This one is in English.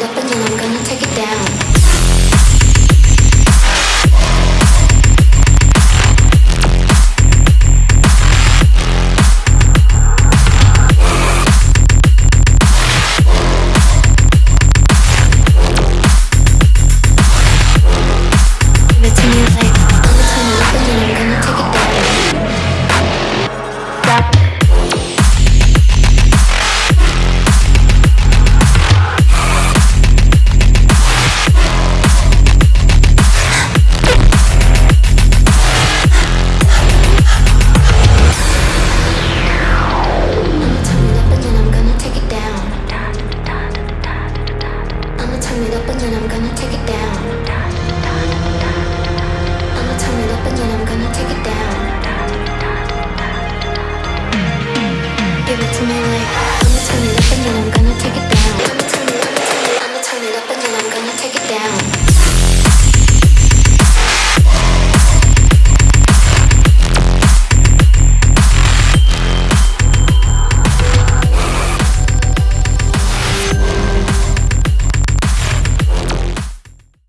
надо. turn it up I'm gonna take it down. I'ma turn it up I'm gonna take it down. Give it to me like.